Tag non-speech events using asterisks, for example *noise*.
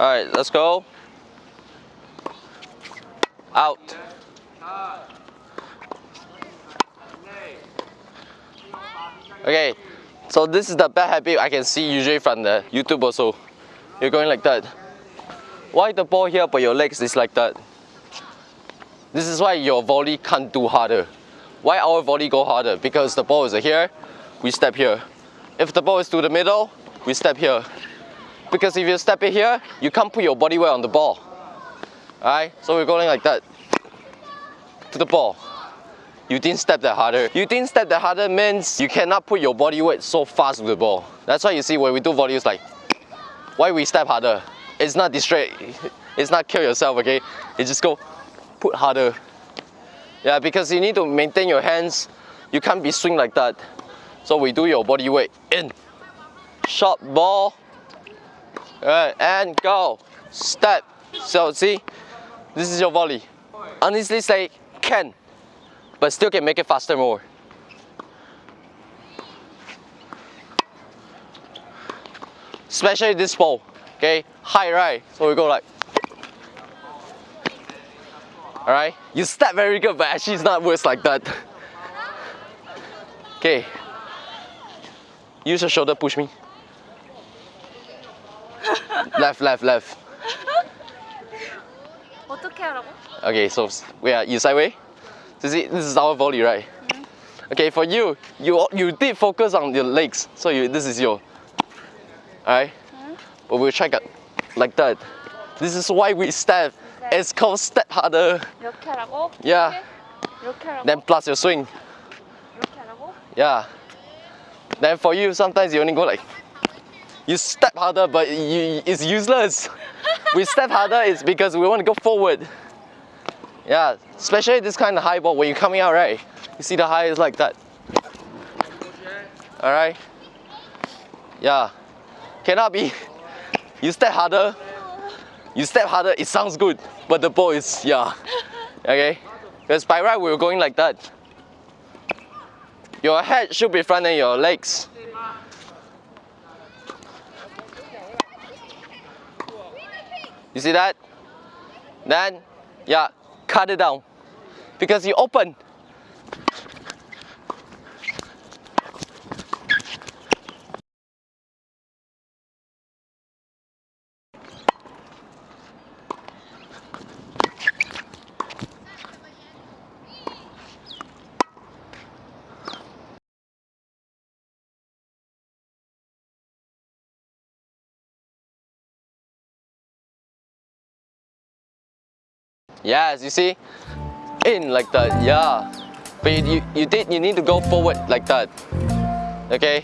Alright, let's go. Out. Okay, so this is the bad habit I can see usually from the YouTube also. You're going like that. Why the ball here but your legs is like that? This is why your volley can't do harder. Why our volley go harder? Because the ball is here, we step here. If the ball is to the middle, we step here. Because if you step it here, you can't put your body weight on the ball. Alright, so we're going like that. To the ball. You didn't step that harder. You didn't step that harder means you cannot put your body weight so fast with the ball. That's why you see when we do volleys like, why we step harder? It's not distract, it's not kill yourself, okay? You just go, put harder. Yeah, because you need to maintain your hands. You can't be swing like that. So we do your body weight in. Shot ball. Alright, and go. Step. So see, this is your volley. Honestly say can, but still can make it faster more. Especially this ball, okay? High, right? So we go like, alright? You step very good, but actually it's not worse like that. *laughs* Okay. Use your shoulder, push me left, left, left. *laughs* 어떻게 하라고? Okay, so we are you sideway. So see, this is our volley, right? Okay, for you, you you did focus on your legs, so you this is your. Alright, but we'll check it like that. This is why we step. It's called step harder. 이렇게 하라고? Yeah. 이렇게 하라고? Then plus your swing. 이렇게 하라고? Yeah. Then for you, sometimes you only go like. You step harder, but you, it's useless. *laughs* we step harder is because we want to go forward. Yeah, especially this kind of high ball when you're coming out, right? You see the high is like that. All right. Yeah. Cannot be. *laughs* You step harder. You step harder. It sounds good, but the ball is yeah. Okay. Because by right we we're going like that. Your head should be front and your legs. You see that? Then, yeah, cut it down. Because you open. Yes, you see? In like that, yeah. But you, you, you did, you need to go forward like that. Okay?